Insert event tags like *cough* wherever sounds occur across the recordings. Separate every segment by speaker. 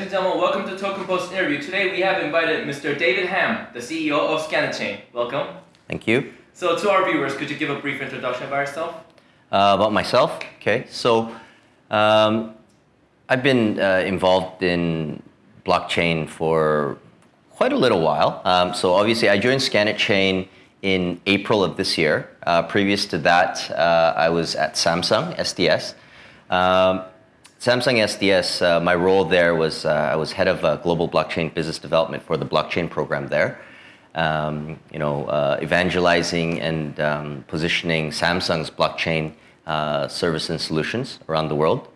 Speaker 1: Ladies and gentlemen, welcome to Token Post interview. Today we have invited Mr. David Ham, the CEO of Scanetchain. Welcome.
Speaker 2: Thank you.
Speaker 1: So to our viewers, could you give a brief introduction about yourself?
Speaker 2: Uh, about myself, okay. So um, I've been uh, involved in blockchain for quite a little while. Um, so obviously I joined Scanetchain in April of this year. Uh, previous to that, uh, I was at Samsung SDS. Um, Samsung SDS, uh, my role there was uh, I was head of uh, global blockchain business development for the blockchain program there. Um, you know, uh, evangelizing and um, positioning Samsung's blockchain uh, service and solutions around the world.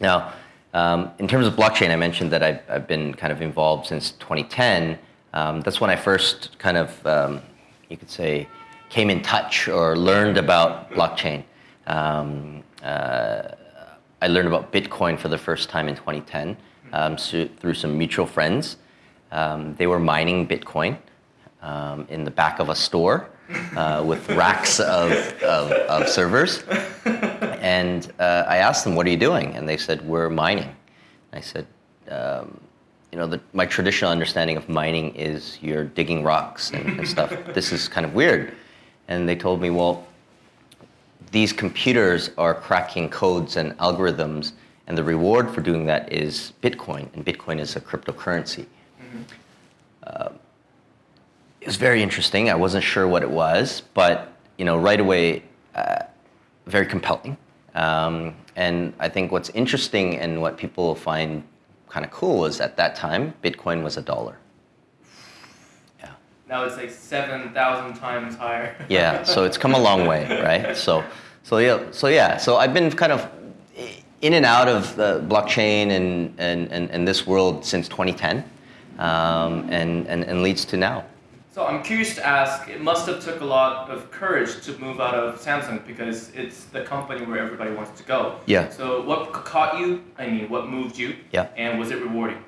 Speaker 2: Now, um, in terms of blockchain, I mentioned that I've, I've, been kind of involved since 2010. Um, that's when I first kind of, um, you could say, came in touch or learned about blockchain. I learned about Bitcoin for the first time in 2010 um, so through some mutual friends. Um, they were mining Bitcoin um, in the back of a store uh, with racks of, of, of, servers. And uh, I asked them, what are you doing? And they said, we're mining. I said, um, you know, the, my traditional understanding of mining is you're digging rocks and, and stuff. this is kind of weird. And they told me, well, these computers are cracking codes and algorithms, and the reward for doing that is Bitcoin, and Bitcoin is a cryptocurrency. Mm -hmm. uh, it was very interesting. I wasn't sure what it was, but you know, right away, uh, very compelling. Um, and I think what's interesting and what people find kind of cool is at that time, Bitcoin was a dollar.
Speaker 1: Now it's like 7,000 times higher. *laughs*
Speaker 2: yeah, so it's come a long way, right? So, so yeah, so yeah, so I've been kind of in and out of the blockchain and, and, and, and this world since 2010 um, and, and, and leads to now.
Speaker 1: So I'm curious to ask, it must have took a lot of courage to move out of Samsung because it's the company where everybody wants to go.
Speaker 2: Yeah.
Speaker 1: So what caught you? I mean, what moved you?
Speaker 2: Yeah.
Speaker 1: And was it rewarding?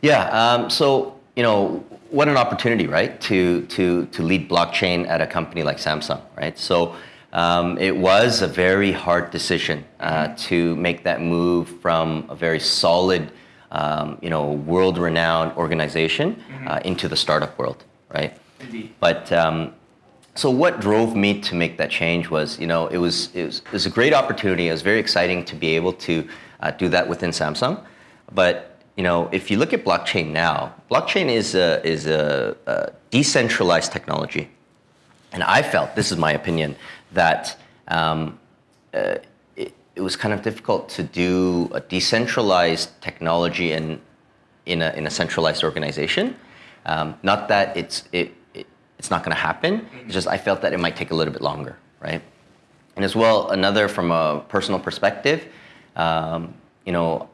Speaker 2: Yeah. Um, so you know, what an opportunity, right, to, to, to lead blockchain at a company like Samsung, right? So um, it was a very hard decision uh, to make that move from a very solid, um, you know, world-renowned organization mm-hmm. uh, into the startup world, right?
Speaker 1: Indeed.
Speaker 2: But um, so what drove me to make that change was, you know, it was, it was, it was a great opportunity. It was very exciting to be able to uh, do that within Samsung. But you know, if you look at blockchain now, blockchain is a, is a, a decentralized technology. And I felt, this is my opinion, that um, uh, it, it, was kind of difficult to do a decentralized technology in, in, a, in a centralized organization. Um, not that it's, it, it it's not going to happen, it's just I felt that it might take a little bit longer, right? And as well, another from a personal perspective, um, you know,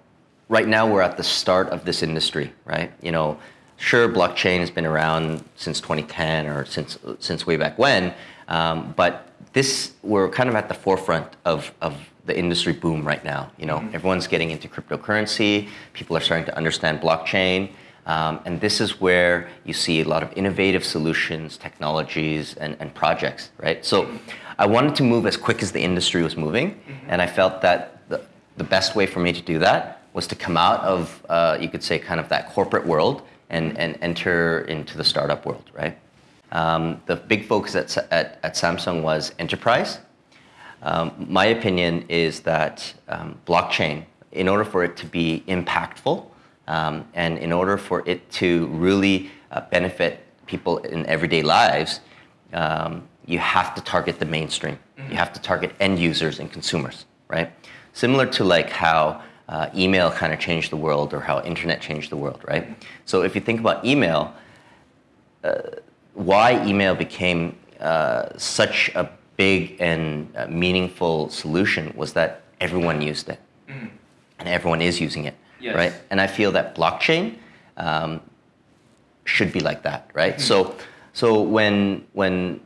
Speaker 2: right now we're at the start of this industry, right? You know, sure, blockchain has been around since 2010 or since since way back when, um, but this we're kind of at the forefront of of the industry boom right now. You know, mm -hmm. everyone's getting into cryptocurrency. People are starting to understand blockchain. Um, and this is where you see a lot of innovative solutions, technologies, and, and projects, right? So I wanted to move as quick as the industry was moving, mm -hmm. and I felt that the, the best way for me to do that was to come out of, uh, you could say, kind of that corporate world and, and enter into the startup world, right? Um, the big focus at, at, at Samsung was enterprise. Um, my opinion is that um, blockchain, in order for it to be impactful um, and in order for it to really uh, benefit people in everyday lives, um, you have to target the mainstream. You have to target end users and consumers, right? Similar to like how uh, email kind of changed the world or how internet changed the world, right? So if you think about email, uh, why email became uh, such a big and uh, meaningful solution was that everyone used it. Mm. And everyone is using it, yes. right? And I feel that blockchain um, should be like that, right? Mm. So, so when, when,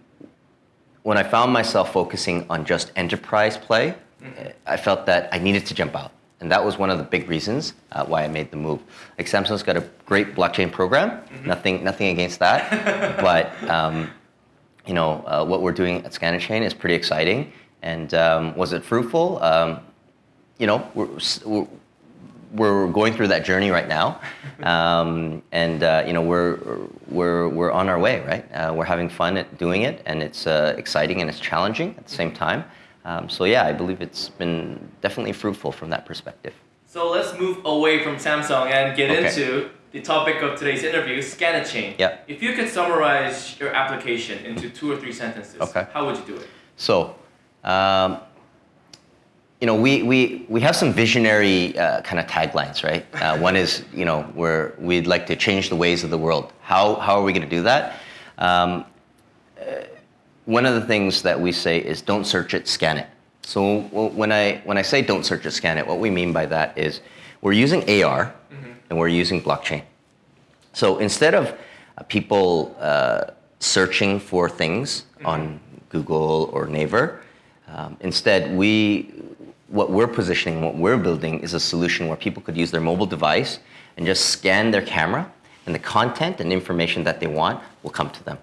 Speaker 2: when I found myself focusing on just enterprise play, mm. I felt that I needed to jump out. And that was one of the big reasons uh, why I made the move. Like Samsung's got a great blockchain program, mm -hmm. nothing, nothing against that. *laughs* but um, you know, uh, what we're doing at Scanetchain is pretty exciting. And um, was it fruitful? Um, you know, we're, we're, we're, going through that journey right now. *laughs* um, and uh, you know we're we're we're on our way, right? Uh, we're having fun at doing it, and it's uh, exciting and it's challenging at the same time. Um, so yeah, I believe it's been definitely fruitful from that perspective.
Speaker 1: So let's move away from Samsung and get
Speaker 2: Okay.
Speaker 1: into the topic of today's interview, Scanetchain.
Speaker 2: Yeah.
Speaker 1: If you could summarize your application into two or three sentences,
Speaker 2: Okay.
Speaker 1: how would you do it?
Speaker 2: So, um, you know, we, we, we have some visionary uh, kind of taglines, right? Uh, *laughs* one is, you know, where we'd like to change the ways of the world. How, how are we going to do that? Um, uh, one of the things that we say is don't search it, scan it. So when I, when I say don't search it, scan it, what we mean by that is we're using AR and we're using blockchain. So instead of uh, people uh, searching for things on Google or Naver, um, instead we, what we're positioning, what we're building is a solution where people could use their mobile device and just scan their camera, and the content and information that they want will come to them.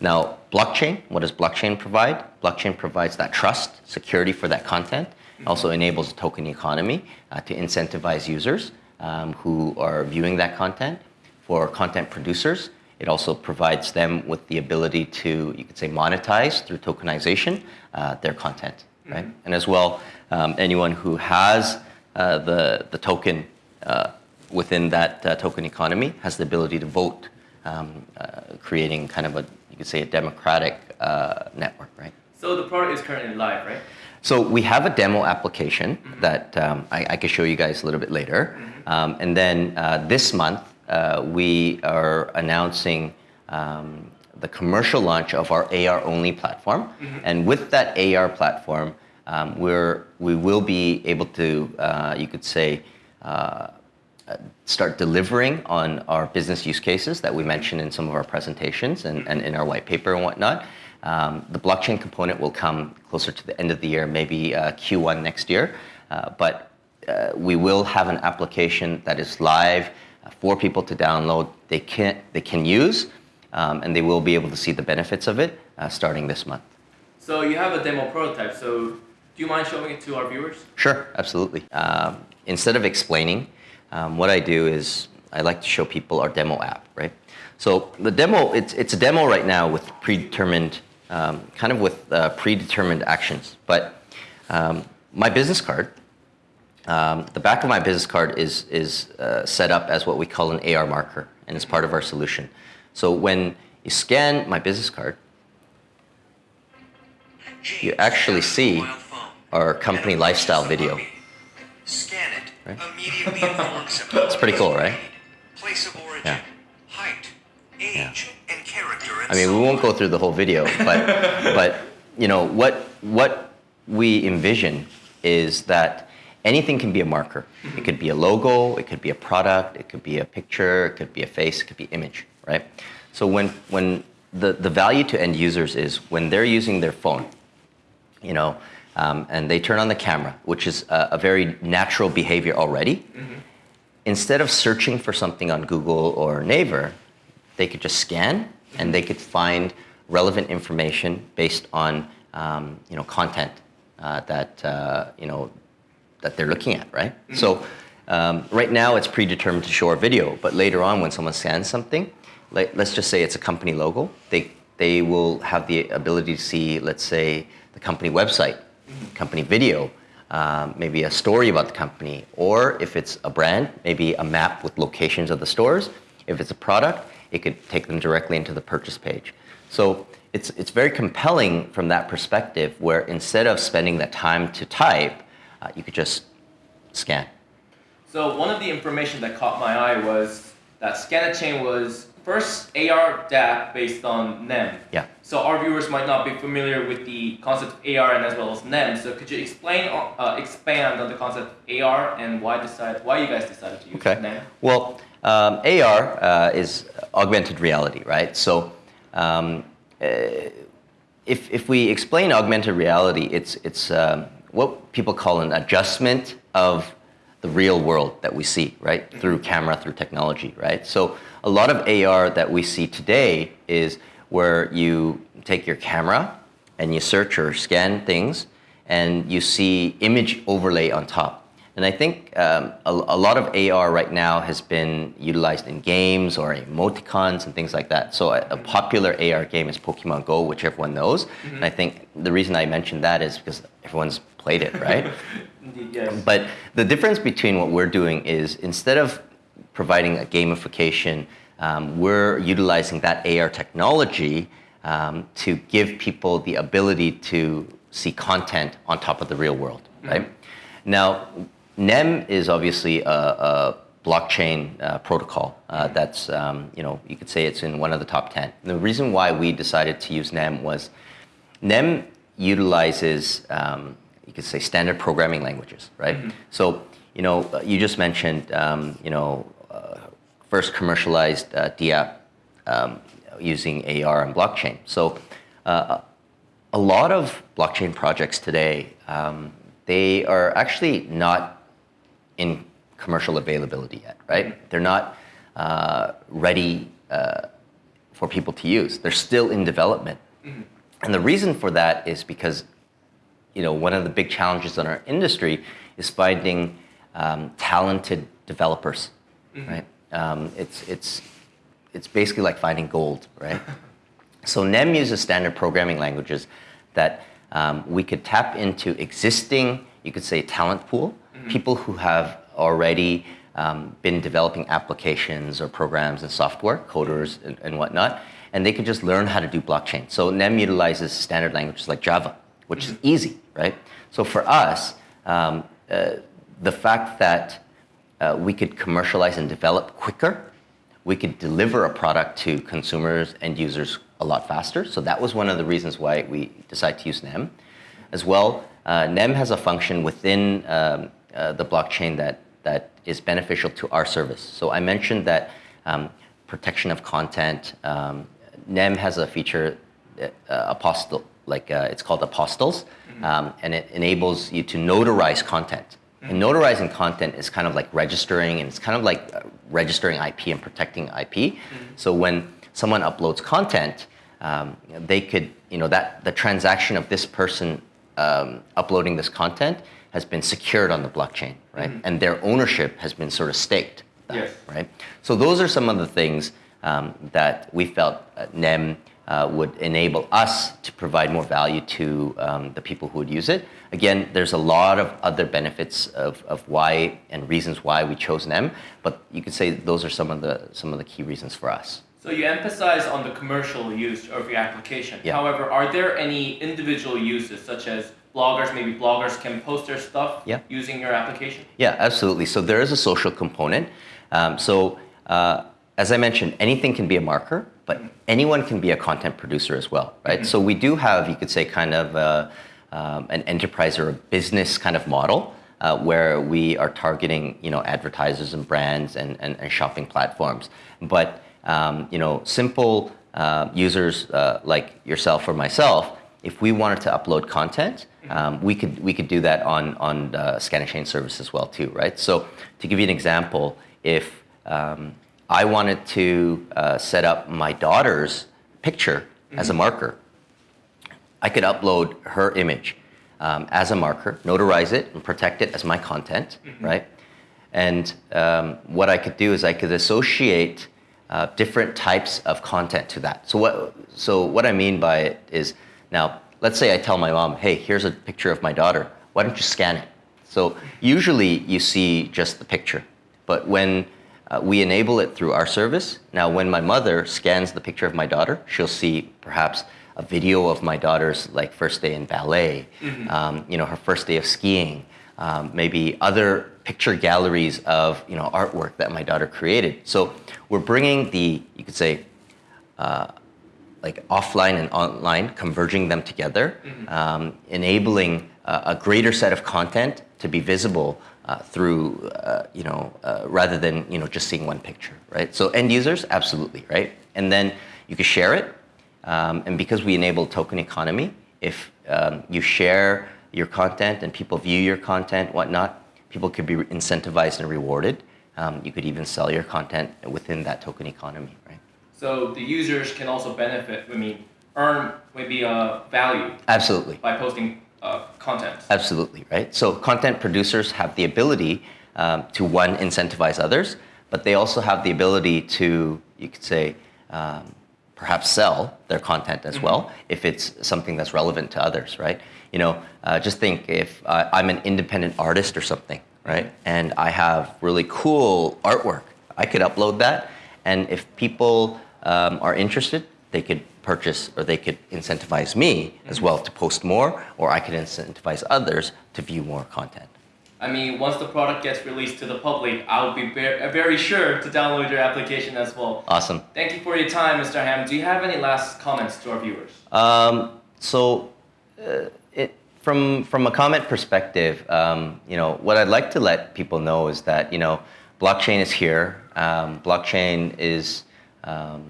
Speaker 2: Now, blockchain, what does blockchain provide? Blockchain provides that trust, security for that content, also enables a token economy uh, to incentivize users um, who are viewing that content. For content producers, it also provides them with the ability to, you could say, monetize through tokenization uh, their content, right? And as well, um, anyone who has uh, the, the token uh, within that uh, token economy has the ability to vote, um, uh, creating kind of a, you could say, a democratic uh, network, right?
Speaker 1: So the product is currently live, right?
Speaker 2: So we have a demo application that um, I, I can show you guys a little bit later. Um, and then uh, this month, uh, we are announcing um, the commercial launch of our AR only platform. And with that AR platform, um, we're, we will be able to, uh, you could say, uh, start delivering on our business use cases that we mentioned in some of our presentations and, and in our white paper and whatnot. Um, the blockchain component will come closer to the end of the year, maybe uh, Q1 next year. Uh, but uh, we will have an application that is live uh, for people to download. They can, they can use, um, and they will be able to see the benefits of it uh, starting this month.
Speaker 1: So you have a demo prototype. So do you mind showing it to our viewers?
Speaker 2: Sure, absolutely. Um, instead of explaining, um, what I do is I like to show people our demo app, right? So the demo, it's, it's a demo right now with predetermined, um, kind of with uh, predetermined actions. But um, my business card, um, the back of my business card is, is uh, set up as what we call an AR marker, and it's part of our solution. So when you scan my business card, you actually see our company lifestyle video. Right? *laughs* Pretty cool, right?
Speaker 3: Place of origin,
Speaker 2: Yeah.
Speaker 3: height, age, and character. And
Speaker 2: I mean, we won't go through the whole video, but *laughs* but you know what what we envision is that anything can be a marker. It could be a logo, it could be a product, it could be a picture, it could be a face, it could be image, right? So when when the, the value to end users is when they're using their phone, you know, um, and they turn on the camera, which is a, a very natural behavior already. Instead of searching for something on Google or Naver, they could just scan and they could find relevant information based on um, you know content uh, that uh, you know that they're looking at, right? So um, right now it's predetermined to show a video, but later on when someone scans something, like, let's just say it's a company logo, they they will have the ability to see, let's say, the company website, company video, um, maybe a story about the company, or if it's a brand, maybe a map with locations of the stores. If it's a product, it could take them directly into the purchase page. So it's, it's very compelling from that perspective where instead of spending that time to type, uh, you could just scan.
Speaker 1: So one of the information that caught my eye was that Scanetchain was first AR dApp based on NEM.
Speaker 2: Yeah.
Speaker 1: So our viewers might not be familiar with the concept of AR and as well as NEM. So could you explain, uh, expand on the concept of AR and why decide, why you guys decided to use
Speaker 2: Okay.
Speaker 1: NEM?
Speaker 2: Well, um, AR uh, is augmented reality, right? So um, uh, if, if we explain augmented reality, it's, it's um, what people call an adjustment of the real world that we see, right? Through camera, through technology, right? So a lot of AR that we see today is where you take your camera and you search or scan things and you see image overlay on top. And I think um, a, a, lot of AR right now has been utilized in games or emoticons and things like that. So a, a popular AR game is Pokemon Go, which everyone knows. Mm-hmm. And I think the reason I mentioned that is because everyone's played it, right? *laughs*
Speaker 1: Indeed, yes.
Speaker 2: But the difference between what we're doing is instead of providing a gamification, um, we're utilizing that AR technology um, to give people the ability to see content on top of the real world, right? Mm-hmm. Now, NEM is obviously a, a blockchain uh, protocol uh, that's, um, you know, you could say it's in one of the top 10. the reason why we decided to use NEM was NEM utilizes, um, could say, standard programming languages, right? Mm-hmm. So, you know, you just mentioned, um, you know, uh, first commercialized uh, DApp um, using AR and blockchain. So, uh, a lot of blockchain projects today, um, they are actually not in commercial availability yet, right? They're not uh, ready uh, for people to use. They're still in development. Mm-hmm. And the reason for that is because, you know, one of the big challenges in our industry is finding um, talented developers, mm-hmm. right? Um, it's, it's, it's basically like finding gold, right? *laughs* so NEM uses standard programming languages that um, we could tap into existing, you could say, talent pool mm-hmm. people who have already um, been developing applications or programs and software, coders and, and, whatnot, and they could just learn how to do blockchain. So NEM utilizes standard languages like Java, which is easy, right? So for us, um, uh, the fact that uh, we could commercialize and develop quicker, we could deliver a product to consumers and users a lot faster. So that was one of the reasons why we decided to use NEM. As well, uh, NEM has a function within um, uh, the blockchain that, that is beneficial to our service. So I mentioned that um, protection of content. Um, NEM has a feature, uh, apostle, like uh, it's called apostilles, mm-hmm. um, and it enables you to notarize content. And notarizing content is kind of like registering, and it's kind of like uh, registering IP and protecting IP. So when someone uploads content, um, they could, you know, that the transaction of this person um, uploading this content has been secured on the blockchain, right? Mm-hmm. And their ownership has been sort of staked,
Speaker 1: yes.
Speaker 2: right? So those are some of the things um, that we felt at NEM uh, would enable us to provide more value to um, the people who would use it. Again, there's a lot of other benefits of, of why and reasons why we chose NEM, but you could say those are some of the some of the key reasons for us.
Speaker 1: So you emphasize on the commercial use of your application.
Speaker 2: Yeah.
Speaker 1: However, are there any individual uses such as bloggers, maybe bloggers can post their stuff
Speaker 2: yeah.
Speaker 1: using your application?
Speaker 2: Yeah, absolutely. So there is a social component. Um, so uh, as I mentioned, anything can be a marker, but anyone can be a content producer as well, right? Mm-hmm. So we do have, you could say, kind of a, uh, um, an enterprise or a business kind of model. Uh, where we are targeting, you know, advertisers and brands and, and, and shopping platforms. But, um, you know, simple uh, users uh, like yourself or myself, if we wanted to upload content, um, we could we could do that on on the Scanetchain service as well too, right? So to give you an example, if um, I wanted to uh, set up my daughter's picture mm-hmm. as a mm-hmm. marker, I could upload her image um, as a marker, notarize it, and protect it as my content, mm-hmm. right? And um, what I could do is I could associate uh, different types of content to that. So what so what I mean by it is now let's say I tell my mom, hey, here's a picture of my daughter. Why don't you scan it? So usually you see just the picture. But when uh, we enable it through our service, now when my mother scans the picture of my daughter, she'll see perhaps a video of my daughter's like first day in ballet, mm-hmm. um, you know, her first day of skiing, um, maybe other picture galleries of you know artwork that my daughter created. So we're bringing the you could say uh, like offline and online, converging them together, mm-hmm. um, enabling uh, a greater set of content to be visible uh, through, uh, you know, uh, rather than you know just seeing one picture, right? So end users, absolutely, right? And then you can share it, um, and because we enable token economy, if um, you share your content and people view your content, whatnot, people could be incentivized and rewarded. Um, you could even sell your content within that token economy, right?
Speaker 1: So the users can also benefit, I mean, earn maybe a value
Speaker 2: Absolutely.
Speaker 1: by posting uh, content.
Speaker 2: Absolutely, right? So content producers have the ability um, to one incentivize others, but they also have the ability to, you could say, um, perhaps sell their content as well if it's something that's relevant to others, right? You know, uh, just think if uh, I'm an independent artist or something, right, and I have really cool artwork, I could upload that, and if people um, are interested, they could purchase or they could incentivize me as well to post more, or I could incentivize others to view more content.
Speaker 1: I mean, once the product gets released to the public, I'll be ver- very sure to download your application as well.
Speaker 2: Awesome.
Speaker 1: Thank you for your time, Mr. Ham. Do you have any last comments to our viewers?
Speaker 2: Um, so, uh, it, from from a comment perspective, um, you know, what I'd like to let people know is that you know, blockchain is here. Um, blockchain is um,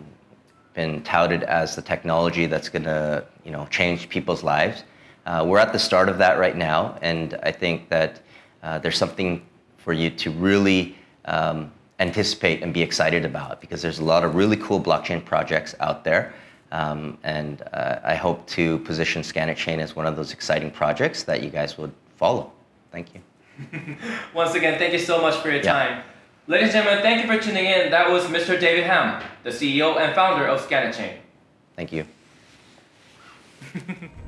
Speaker 2: been touted as the technology that's going to you know change people's lives. Uh, we're at the start of that right now, and I think that uh, there's something for you to really um, anticipate and be excited about because there's a lot of really cool blockchain projects out there. Um, and uh, I hope to position Scanetchain as one of those exciting projects that you guys would follow. Thank you. *laughs*
Speaker 1: Once again, thank you so much for your
Speaker 2: Yeah.
Speaker 1: time. Ladies and gentlemen, thank you for tuning in. That was Mr. David Ham, the CEO and founder of Scanetchain.
Speaker 2: Thank you. *laughs*